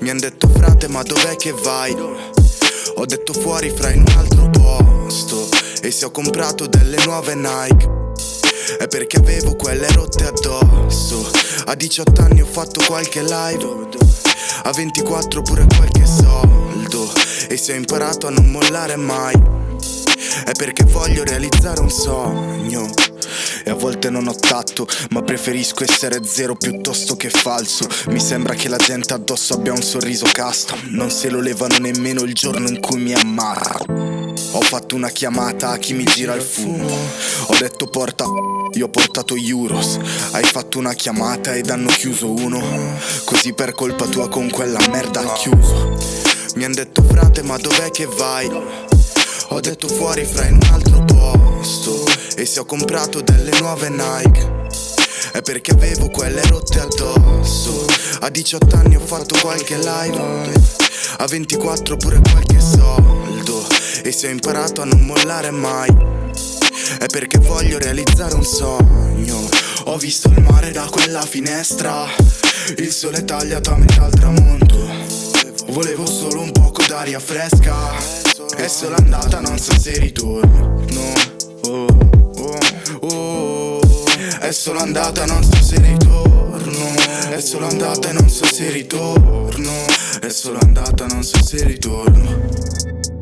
Mi han detto frate ma dov'è che vai? Ho detto fuori fra in un altro posto. E se ho comprato delle nuove Nike È perché avevo quelle rotte addosso. A 18 anni ho fatto qualche live A 24 pure qualche soldo. E se ho imparato a non mollare mai È perché voglio realizzare un sogno e a volte non ho tatto, ma preferisco essere zero piuttosto che falso. Mi sembra che la gente addosso abbia un sorriso custom Non se lo levano nemmeno il giorno in cui mi ammara Ho fatto una chiamata a chi mi gira il fumo. Ho detto porta io ho portato Euros. Hai fatto una chiamata ed hanno chiuso uno. Così per colpa tua con quella merda ha chiuso. Mi han detto frate ma dov'è che vai? Ho detto fuori fra in un altro posto E se ho comprato delle nuove Nike. È perché avevo quelle rotte addosso. A 18 anni ho fatto qualche live A 24 pure qualche soldo. E se ho imparato a non mollare mai È perché voglio realizzare un sogno. Ho visto il mare da quella finestra Il sole tagliato a metà al tramonto. Volevo solo un poco d'aria fresca è solo andata, non so se ritorno oh, oh, oh. È solo andata, non so se ritorno. È solo andata e non so se ritorno. È solo andata, non so se ritorno